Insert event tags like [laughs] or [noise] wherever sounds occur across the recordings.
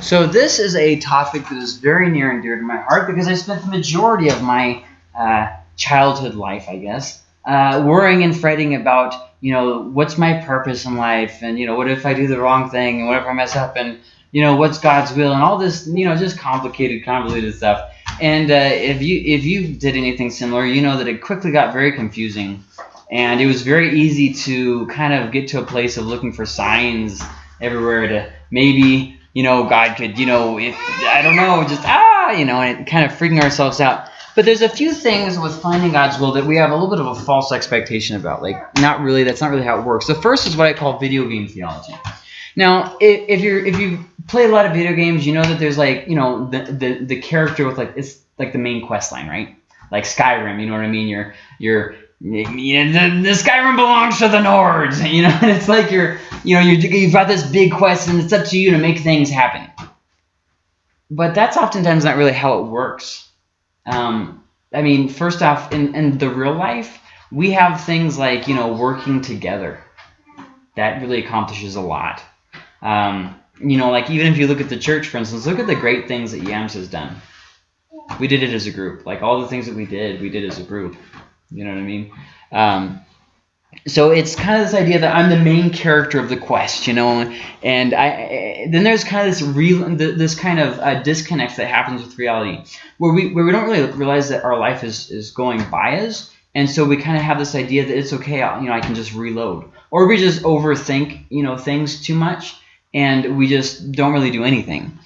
So this is a topic that is very near and dear to my heart because I spent the majority of my uh, childhood life, I guess, uh, worrying and fretting about, you know, what's my purpose in life, and you know, what if I do the wrong thing, and what if I mess up, and you know, what's God's will, and all this, you know, just complicated, convoluted stuff. And uh, if you if you did anything similar, you know that it quickly got very confusing, and it was very easy to kind of get to a place of looking for signs everywhere to maybe you know, God could, you know, if I don't know, just ah, you know, and kind of freaking ourselves out. But there's a few things with finding God's will that we have a little bit of a false expectation about. Like, not really, that's not really how it works. The first is what I call video game theology. Now, if, if you're if you play a lot of video games, you know that there's like, you know, the the, the character with like it's like the main quest line, right? Like Skyrim, you know what I mean? You're you're you know, the, the Skyrim belongs to the Nords, [laughs] you know, and it's like you're, you know, you're, you've got this big quest and it's up to you to make things happen. But that's oftentimes not really how it works. Um, I mean, first off, in, in the real life, we have things like, you know, working together. That really accomplishes a lot. Um, you know, like even if you look at the church, for instance, look at the great things that Yams has done. We did it as a group. Like all the things that we did, we did as a group. You know what I mean? Um, so it's kind of this idea that I'm the main character of the quest, you know, and I then there's kind of this real this kind of uh, disconnect that happens with reality, where we where we don't really realize that our life is is going by us, and so we kind of have this idea that it's okay, you know, I can just reload, or we just overthink, you know, things too much, and we just don't really do anything.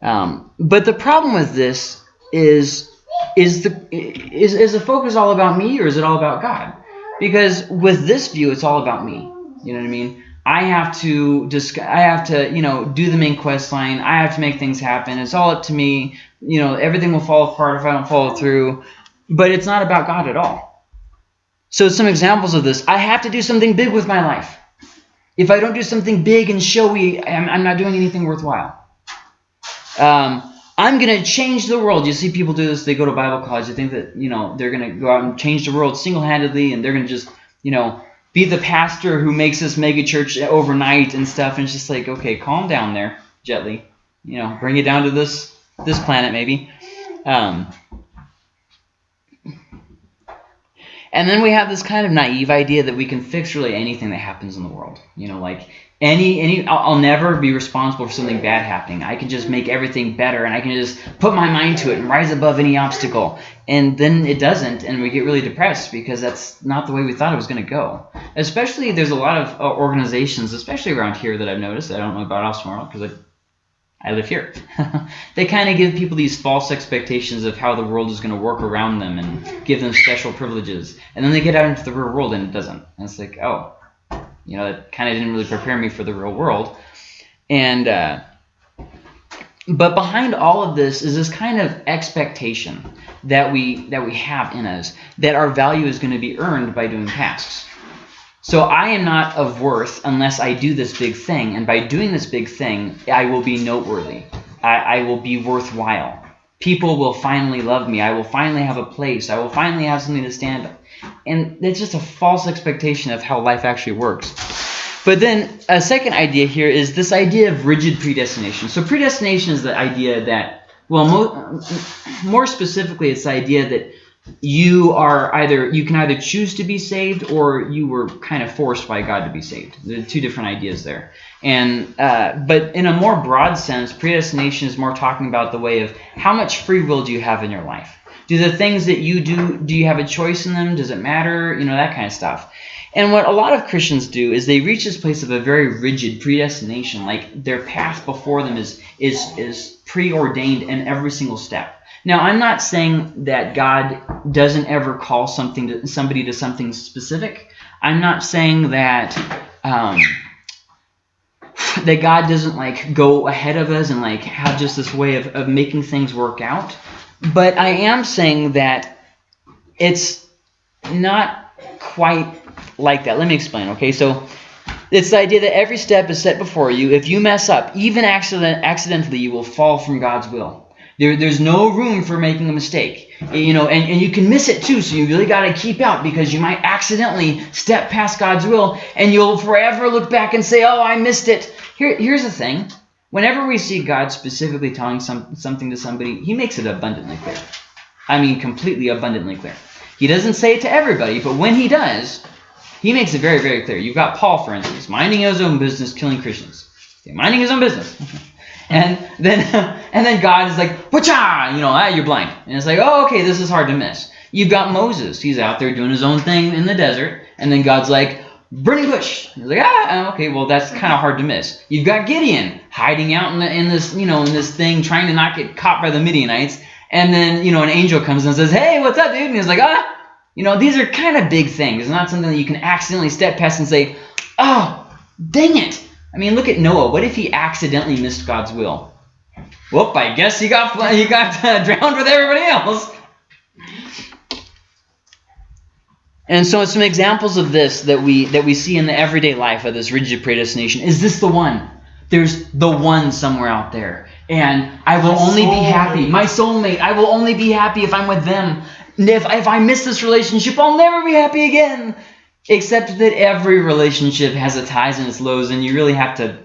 Um, but the problem with this is is the is is the focus all about me or is it all about God? Because with this view, it's all about me. You know what I mean? I have to just I have to you know do the main quest line. I have to make things happen. It's all up to me. You know everything will fall apart if I don't follow through. But it's not about God at all. So some examples of this: I have to do something big with my life. If I don't do something big and showy, I'm, I'm not doing anything worthwhile. Um, I'm going to change the world. You see people do this. They go to Bible college. They think that, you know, they're going to go out and change the world single-handedly and they're going to just, you know, be the pastor who makes this mega church overnight and stuff. And it's just like, okay, calm down there, gently. You know, bring it down to this this planet maybe. Um, and then we have this kind of naive idea that we can fix really anything that happens in the world. You know, like any any I'll, I'll, never be responsible for something bad happening. I can just make everything better and i can just put my mind to it and rise above any obstacle. And then it doesn't and we get really depressed because that's not the way we thought it was going to go. Especially there's a lot of uh, organizations especially around here that i've noticed i don't know about tomorrow because I, I live here. [laughs] They kind of give people these false expectations of how the world is going to work around them and give them special privileges. And then they get out into the real world and it doesn't. And it's like oh you know, it kind of didn't really prepare me for the real world. And uh, but behind all of this is this kind of expectation that we that we have in us that our value is going to be earned by doing tasks. So I am not of worth unless I do this big thing, and by doing this big thing, I will be noteworthy. I, I will be worthwhile. People will finally love me. I will finally have a place. I will finally have something to stand on. and it's just a false expectation of how life actually works. But then a second idea here is this idea of rigid predestination. So predestination is the idea that, well, mo more specifically, it's the idea that you are either you can either choose to be saved or you were kind of forced by God to be saved. There are two different ideas there. And uh, but in a more broad sense, predestination is more talking about the way of how much free will do you have in your life. Do the things that you do, do you have a choice in them? Does it matter? You know, that kind of stuff. And what a lot of Christians do is they reach this place of a very rigid predestination, like their path before them is is is preordained in every single step. Now, I'm not saying that God doesn't ever call something to somebody to something specific. I'm not saying that um, that God doesn't like go ahead of us and like have just this way of, of making things work out. But I am saying that it's not quite like that. Let me explain, okay? So it's the idea that every step is set before you. If you mess up, even accident, accidentally, you will fall from God's will. There, there's no room for making a mistake. You know, and, and you can miss it too, so you really got to keep out because you might accidentally step past God's will and you'll forever look back and say, oh, I missed it. Here, here's the thing. Whenever we see God specifically telling some, something to somebody, he makes it abundantly clear. I mean, completely abundantly clear. He doesn't say it to everybody, but when he does, he makes it very, very clear. You've got Paul, for instance, minding his own business, killing Christians. Okay, minding his own business. [laughs] and then [laughs] and then God is like, Pacha! You know, ah, you're blind. And it's like, oh, okay, this is hard to miss. You've got Moses. He's out there doing his own thing in the desert. And then God's like, burning bush. He's like, ah, okay, well, that's kind of hard to miss. You've got Gideon hiding out in, the, in this, you know, in this thing, trying to not get caught by the Midianites. And then, you know, an angel comes and says, hey, what's up, dude? And he's like, ah, you know, these are kind of big things. It's not something that you can accidentally step past and say, oh, dang it. I mean, look at Noah. What if he accidentally missed God's will? Whoop, I guess he got, he got [laughs] uh, drowned with everybody else. And so some examples of this that we that we see in the everyday life of this rigid predestination. Is this the one? There's the one somewhere out there. And I will My only soulmate. be happy. My soulmate. I will only be happy if I'm with them. And if, if I miss this relationship, I'll never be happy again. Except that every relationship has its highs and its lows, and you really have to,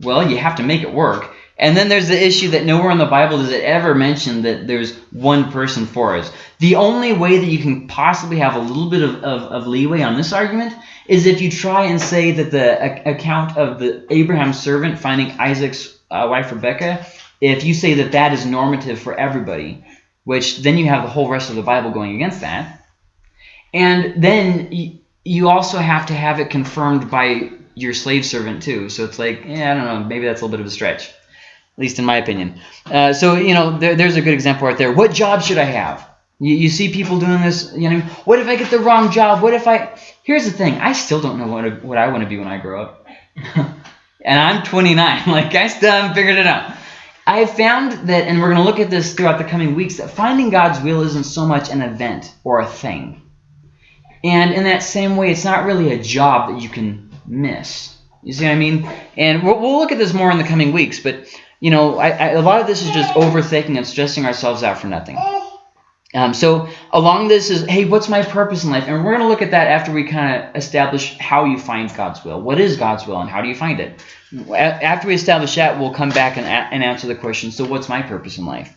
well, you have to make it work. And then there's the issue that nowhere in the Bible does it ever mention that there's one person for us. The only way that you can possibly have a little bit of, of, of leeway on this argument is if you try and say that the account of the Abraham's servant finding Isaac's uh, wife Rebecca, if you say that that is normative for everybody, which then you have the whole rest of the Bible going against that. And then you also have to have it confirmed by your slave servant too. So it's like, yeah, I don't know, maybe that's a little bit of a stretch at least in my opinion. Uh, so, you know, there, there's a good example right there. What job should I have? You, you see people doing this, you know, what if I get the wrong job? What if I... Here's the thing. I still don't know what, what I want to be when I grow up. [laughs] and I'm 29. [laughs] Like, I still haven't figured it out. I found that, and we're going to look at this throughout the coming weeks, that finding God's will isn't so much an event or a thing. And in that same way, it's not really a job that you can miss. You see what I mean? And we'll, we'll look at this more in the coming weeks, but you know, I, I, a lot of this is just overthinking and stressing ourselves out for nothing. Um, so along this is, hey, what's my purpose in life? And we're going to look at that after we kind of establish how you find God's will. What is God's will and how do you find it? After we establish that, we'll come back and, and answer the question, so what's my purpose in life?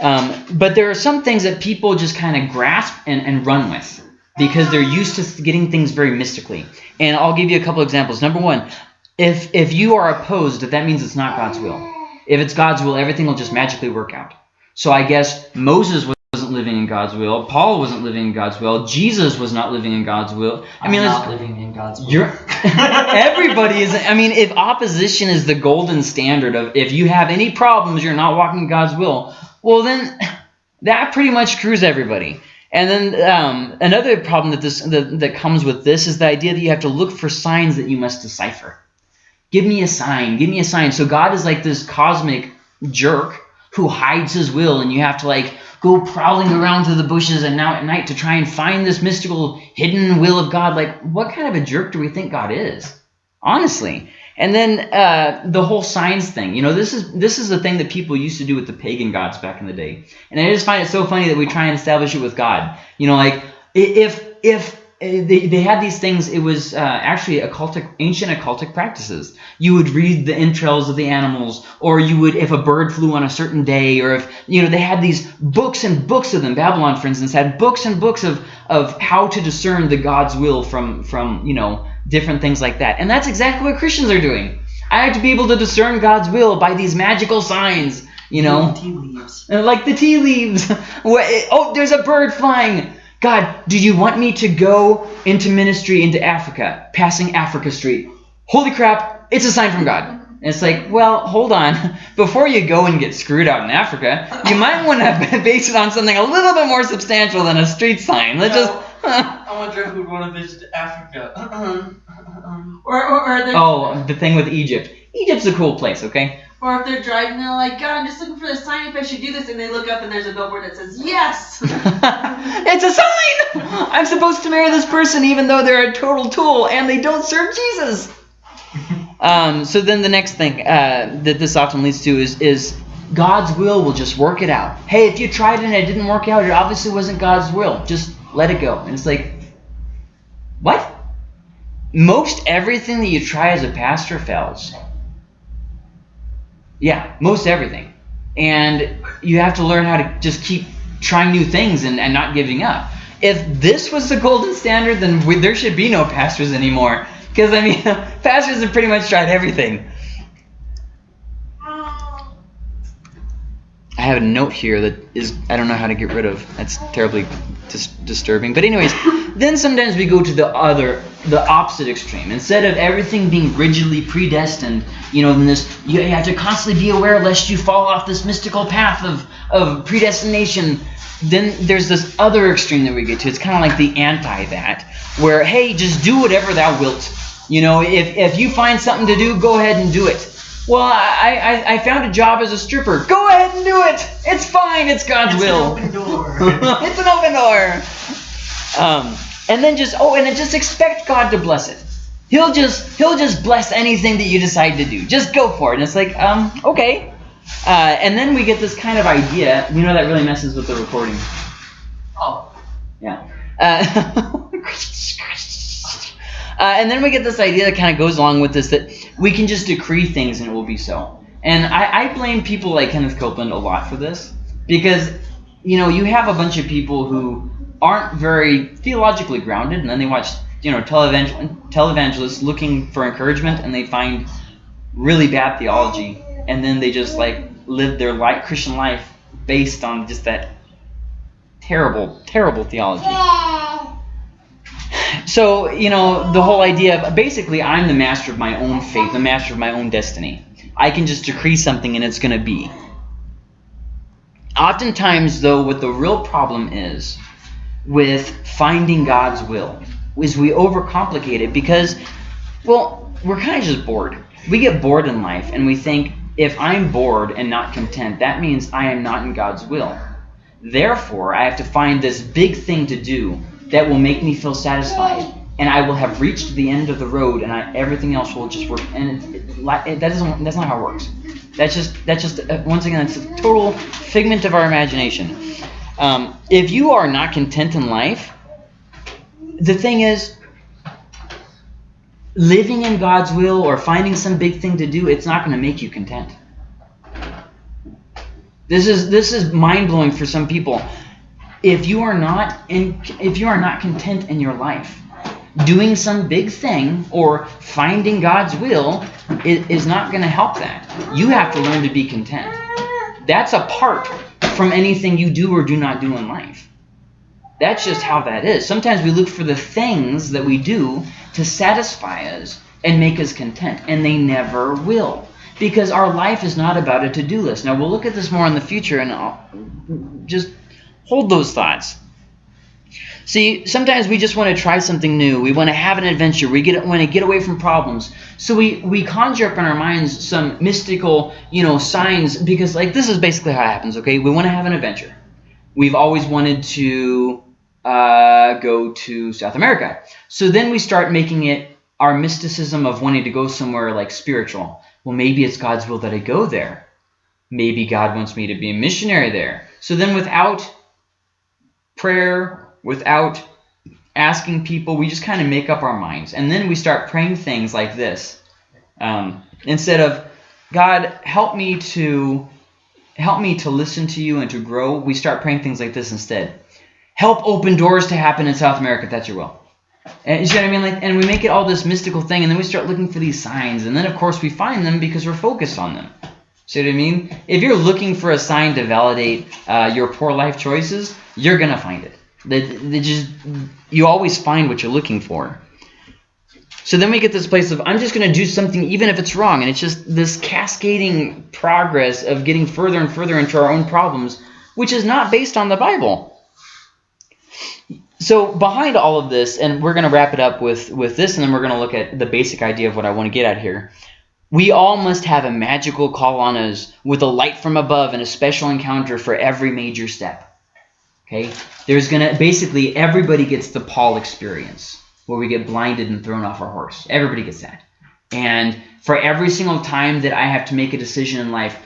Um, but there are some things that people just kind of grasp and, and run with because they're used to getting things very mystically. And I'll give you a couple examples. Number one, if if you are opposed, that means it's not God's will. If it's God's will, everything will just magically work out. So I guess Moses wasn't living in God's will. Paul wasn't living in God's will. Jesus was not living in God's will. I mean, I'm not living in God's will. You're, [laughs] everybody is. I mean, if opposition is the golden standard of if you have any problems, you're not walking in God's will. Well, then that pretty much screws everybody. And then um, another problem that this that, that comes with this is the idea that you have to look for signs that you must decipher. Give me a sign. Give me a sign. So God is like this cosmic jerk who hides his will, and you have to like go prowling around through the bushes and now at night to try and find this mystical hidden will of God. Like, what kind of a jerk do we think God is? Honestly. And then uh, the whole signs thing. You know, this is this is the thing that people used to do with the pagan gods back in the day. And I just find it so funny that we try and establish it with God. You know, like if if uh, they, they had these things it was uh, actually occultic ancient occultic practices you would read the entrails of the animals or you would if a bird flew on a certain day or if you know they had these books and books of them babylon for instance had books and books of of how to discern the god's will from from you know different things like that and that's exactly what christians are doing i have to be able to discern god's will by these magical signs you know tea leaves. Uh, like the tea leaves [laughs] eh, oh there's a bird flying God, do you want me to go into ministry into Africa, passing Africa Street? Holy crap, it's a sign from God. And it's like, well, hold on. [laughs] Before you go and get screwed out in Africa, you might want to [laughs] base it on something a little bit more substantial than a street sign. Let's just. [laughs] I wonder who'd want to visit Africa. or, or, or oh, the thing with Egypt. Egypt's a cool place, okay? Or if they're driving, they're like, God, I'm just looking for the sign if I should do this. And they look up and there's a billboard that says, Yes! [laughs] [laughs] it's a sign! I'm supposed to marry this person even though they're a total tool and they don't serve Jesus. um, so then the next thing uh, that this often leads to is, is God's will will just work it out. Hey, if you tried it and it didn't work out, it obviously wasn't God's will. Just let it go. And it's like, what? Most everything that you try as a pastor fails. Yeah, most everything. And you have to learn how to just keep trying new things and, and not giving up. If this was the golden standard, then we, there should be no pastors anymore. Because, I mean, [laughs] pastors have pretty much tried everything. I have a note here that is I don't know how to get rid of. That's terribly dis- disturbing. But anyways, [laughs] then sometimes we go to the other, the opposite extreme. Instead of everything being rigidly predestined, you know, then this you have to constantly be aware lest you fall off this mystical path of of predestination. Then there's this other extreme that we get to. It's kind of like the anti that, where hey, just do whatever thou wilt. You know, if if you find something to do, go ahead and do it. Well, I, I, I found a job as a stripper. Go ahead and do it. It's fine. It's God's It's will. an open door. [laughs] it's an open door. Um, and then just oh, and then just expect God to bless it. He'll just he'll just bless anything that you decide to do. Just go for it. And it's like um okay. Uh, and then we get this kind of idea. We know that really messes with the recording. oh, Yeah. Uh, [laughs] uh, and then we get this idea that kind of goes along with this that we can just decree things and it will be so. And I, I blame people like Kenneth Copeland a lot for this because, you know, you have a bunch of people who aren't very theologically grounded and then they watch, you know, televangel- televangelists looking for encouragement and they find really bad theology and then they just like live their life, Christian life based on just that terrible, terrible theology. So, you know, the whole idea of basically I'm the master of my own fate, the master of my own destiny. I can just decree something and it's going to be. Oftentimes, though, what the real problem is with finding God's will is we overcomplicate it because, well, we're kind of just bored. We get bored in life and we think if I'm bored and not content, that means I am not in God's will. Therefore, I have to find this big thing to do that will make me feel satisfied, and I will have reached the end of the road, and I, everything else will just work. And it, it, that doesn't. That's not how it works. That's just. That's just. Uh, once again, it's a total figment of our imagination. Um, if you are not content in life, the thing is, living in God's will or finding some big thing to do, it's not going to make you content. This is this is mind blowing for some people. If you are not in, if you are not content in your life, doing some big thing or finding God's will is, is not going to help that. You have to learn to be content. That's apart from anything you do or do not do in life. That's just how that is. Sometimes we look for the things that we do to satisfy us and make us content, and they never will. Because our life is not about a to do list. Now, we'll look at this more in the future, and I'll just hold those thoughts. See, sometimes we just want to try something new. We want to have an adventure. We get want to get away from problems. So we we conjure up in our minds some mystical, you know, signs because like this is basically how it happens. Okay, we want to have an adventure. We've always wanted to uh, go to South America. So then we start making it our mysticism of wanting to go somewhere like spiritual. Well, maybe it's God's will that I go there. Maybe God wants me to be a missionary there. So then without prayer, without asking people, we just kind of make up our minds. And then we start praying things like this. Um, instead of, God, help me to help me to listen to you and to grow, we start praying things like this instead. Help open doors to happen in South America that's your will. And you see what I mean? Like, and we make it all this mystical thing, and then we start looking for these signs, and then of course we find them because we're focused on them. See what I mean? If you're looking for a sign to validate uh, your poor life choices, you're gonna find it. That just you always find what you're looking for. So then we get this place of I'm just gonna do something even if it's wrong, and it's just this cascading progress of getting further and further into our own problems, which is not based on the Bible. So behind all of this, and we're going to wrap it up with, with this, and then we're going to look at the basic idea of what I want to get at here. We all must have a magical call on us with a light from above and a special encounter for every major step. Okay? There's to, basically, everybody gets the Paul experience, where we get blinded and thrown off our horse. Everybody gets that. And for every single time that I have to make a decision in life,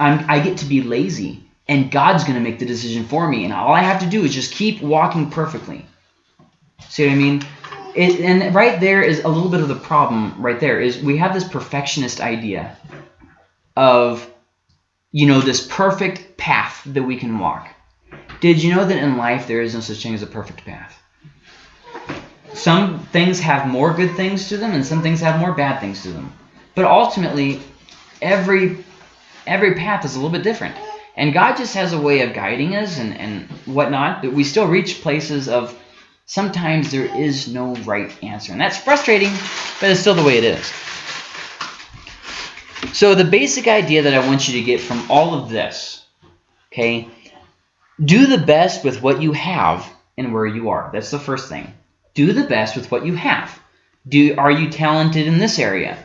I'm, I get to be lazy and God's to make the decision for me. And all I have to do is just keep walking perfectly. See what I mean? It, and right there is a little bit of the problem right there is we have this perfectionist idea of you know, this perfect path that we can walk. Did you know that in life there is no such thing as a perfect path? Some things have more good things to them, and some things have more bad things to them. But ultimately, every every path is a little bit different. And God just has a way of guiding us and, and whatnot, but we still reach places of sometimes there is no right answer. And that's frustrating, but it's still the way it is. So the basic idea that I want you to get from all of this, okay, do the best with what you have and where you are. That's the first thing. Do the best with what you have. Do Are you talented in this area?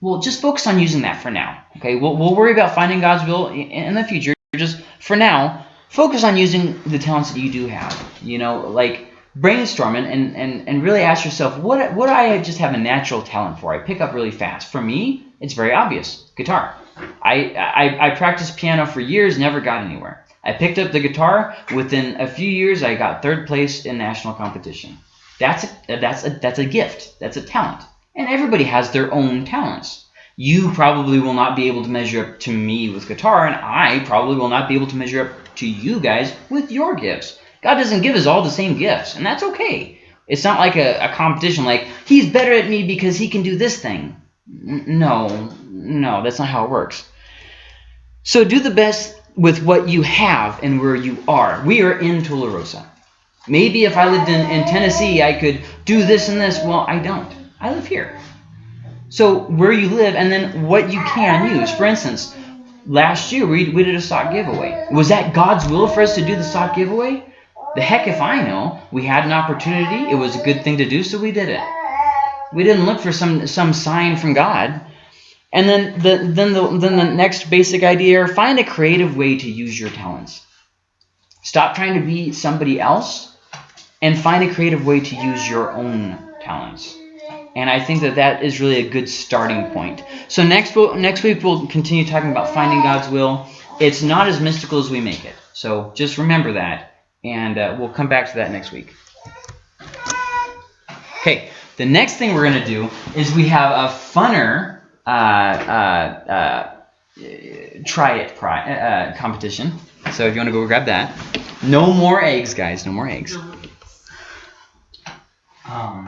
Well, just focus on using that for now. Okay, we'll, we'll worry about finding God's will in the future. Just for now, focus on using the talents that you do have. You know, like brainstorm and, and, and, and really ask yourself, what, what I just have a natural talent for? I pick up really fast. For me, it's very obvious, guitar. I, I, I practiced piano for years, never got anywhere. I picked up the guitar. Within a few years, I got third place in national competition. That's a, that's a, that's a gift. That's a talent. And everybody has their own talents. You probably will not be able to measure up to me with guitar, and I probably will not be able to measure up to you guys with your gifts. God doesn't give us all the same gifts, and that's okay. It's not like a, a competition like, he's better at me because he can do this thing. No, no, that's not how it works. So do the best with what you have and where you are. We are in Tularosa. Maybe if I lived in, in Tennessee, I could do this and this. Well, I don't. I live here. So where you live and then what you can use. For instance, last year we, we did a sock giveaway. Was that God's will for us to do the sock giveaway? The heck if I know. We had an opportunity. It was a good thing to do, so we did it. We didn't look for some some sign from God. And then the then the then the next basic idea: find a creative way to use your talents. Stop trying to be somebody else, and find a creative way to use your own talents. And I think that that is really a good starting point. So next we'll, next week we'll continue talking about finding God's will. It's not as mystical as we make it. So just remember that, and uh, we'll come back to that next week. Okay, the next thing we're going to do is we have a funner uh, uh, uh, try it pri uh, competition. So if you want to go grab that. No more eggs, guys. No more eggs. Um,